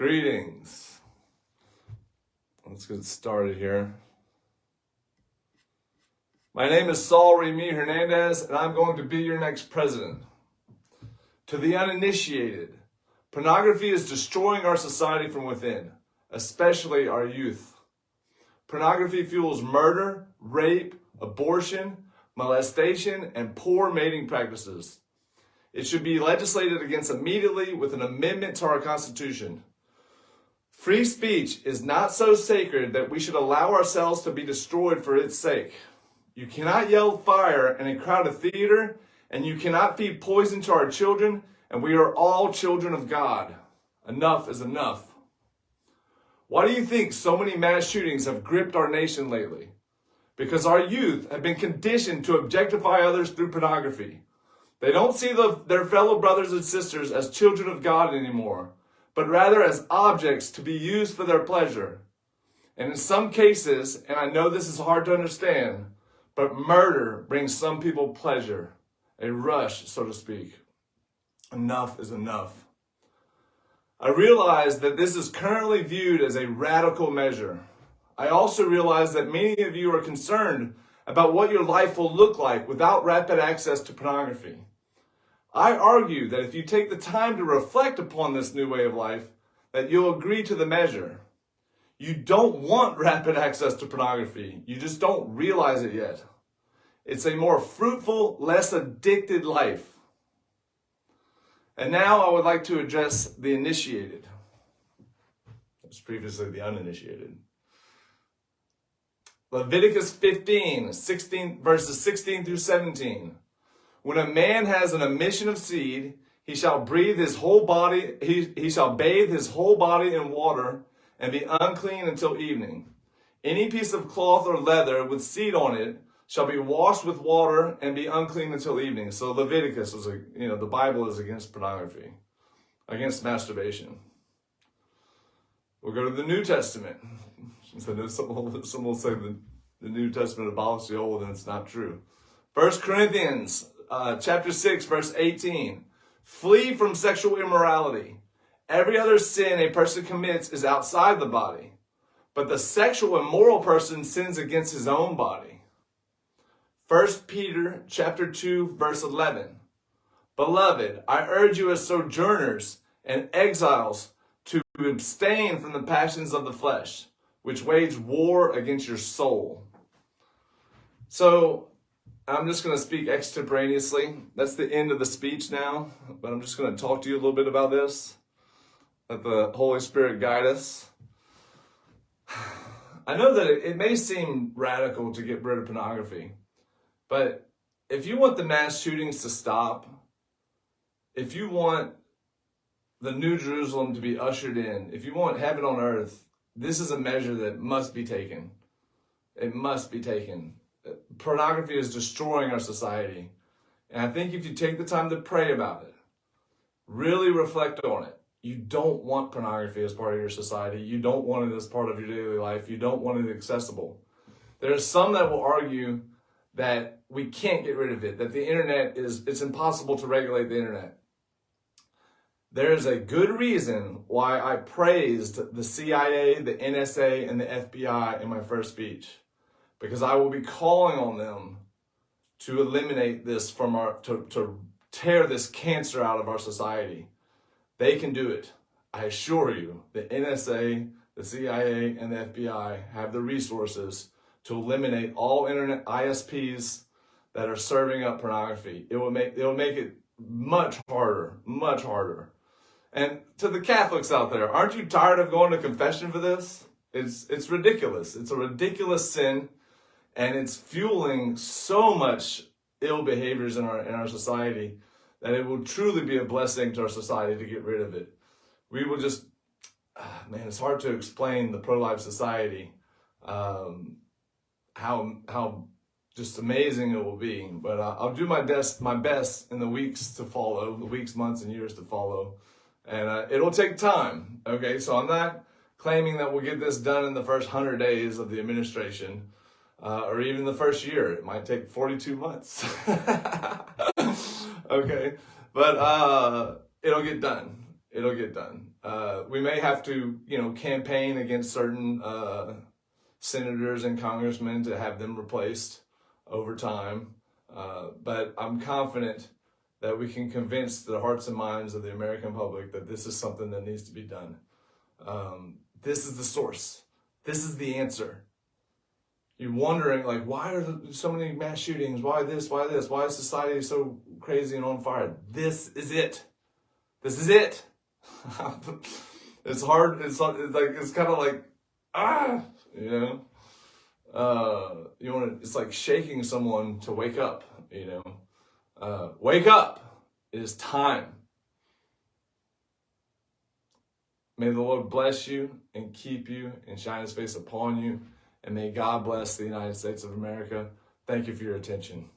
Greetings. Let's get started here. My name is Saul Remy Hernandez, and I'm going to be your next president. To the uninitiated, pornography is destroying our society from within, especially our youth. Pornography fuels murder, rape, abortion, molestation, and poor mating practices. It should be legislated against immediately with an amendment to our Constitution. Free speech is not so sacred that we should allow ourselves to be destroyed for its sake. You cannot yell fire in a crowded theater, and you cannot feed poison to our children, and we are all children of God. Enough is enough. Why do you think so many mass shootings have gripped our nation lately? Because our youth have been conditioned to objectify others through pornography. They don't see the, their fellow brothers and sisters as children of God anymore but rather as objects to be used for their pleasure. And in some cases, and I know this is hard to understand, but murder brings some people pleasure, a rush, so to speak. Enough is enough. I realize that this is currently viewed as a radical measure. I also realize that many of you are concerned about what your life will look like without rapid access to pornography. I argue that if you take the time to reflect upon this new way of life, that you'll agree to the measure. You don't want rapid access to pornography. You just don't realize it yet. It's a more fruitful, less addicted life. And now I would like to address the initiated. It was previously the uninitiated. Leviticus 15, 16, verses 16 through 17. When a man has an emission of seed, he shall breathe his whole body, he, he shall bathe his whole body in water and be unclean until evening. Any piece of cloth or leather with seed on it shall be washed with water and be unclean until evening. So Leviticus is a, you know, the Bible is against pornography, against masturbation. We'll go to the New Testament. So some some will say the, the New Testament abolished the old, and it's not true. First Corinthians uh, chapter 6, verse 18. Flee from sexual immorality. Every other sin a person commits is outside the body, but the sexual immoral person sins against his own body. 1 Peter chapter 2, verse 11. Beloved, I urge you as sojourners and exiles to abstain from the passions of the flesh, which wage war against your soul. So I'm just going to speak extemporaneously. That's the end of the speech now, but I'm just going to talk to you a little bit about this. Let the Holy Spirit guide us. I know that it, it may seem radical to get rid of pornography, but if you want the mass shootings to stop, if you want the New Jerusalem to be ushered in, if you want heaven on earth, this is a measure that must be taken. It must be taken pornography is destroying our society. And I think if you take the time to pray about it, really reflect on it, you don't want pornography as part of your society. You don't want it as part of your daily life. You don't want it accessible. There's some that will argue that we can't get rid of it, that the internet is, it's impossible to regulate the internet. There is a good reason why I praised the CIA, the NSA, and the FBI in my first speech because I will be calling on them to eliminate this from our, to, to tear this cancer out of our society. They can do it. I assure you, the NSA, the CIA, and the FBI have the resources to eliminate all internet ISPs that are serving up pornography. It will make, it will make it much harder, much harder. And to the Catholics out there, aren't you tired of going to confession for this? It's, it's ridiculous. It's a ridiculous sin and it's fueling so much ill behaviors in our in our society that it will truly be a blessing to our society to get rid of it. We will just, ah, man, it's hard to explain the pro-life society, um, how how just amazing it will be. But uh, I'll do my best my best in the weeks to follow, the weeks, months, and years to follow, and uh, it'll take time. Okay, so I'm not claiming that we'll get this done in the first hundred days of the administration uh, or even the first year. It might take 42 months. okay, but uh, it'll get done. it'll get done. Uh, we may have to, you know, campaign against certain uh, senators and congressmen to have them replaced over time. Uh, but I'm confident that we can convince the hearts and minds of the American public that this is something that needs to be done. Um, this is the source. This is the answer. You're wondering, like, why are there so many mass shootings? Why this? Why this? Why is society so crazy and on fire? This is it. This is it. it's hard. It's, like it's kind of like ah, you know. Uh, you want to. It's like shaking someone to wake up. You know, uh, wake up. It is time. May the Lord bless you and keep you and shine His face upon you. And may God bless the United States of America. Thank you for your attention.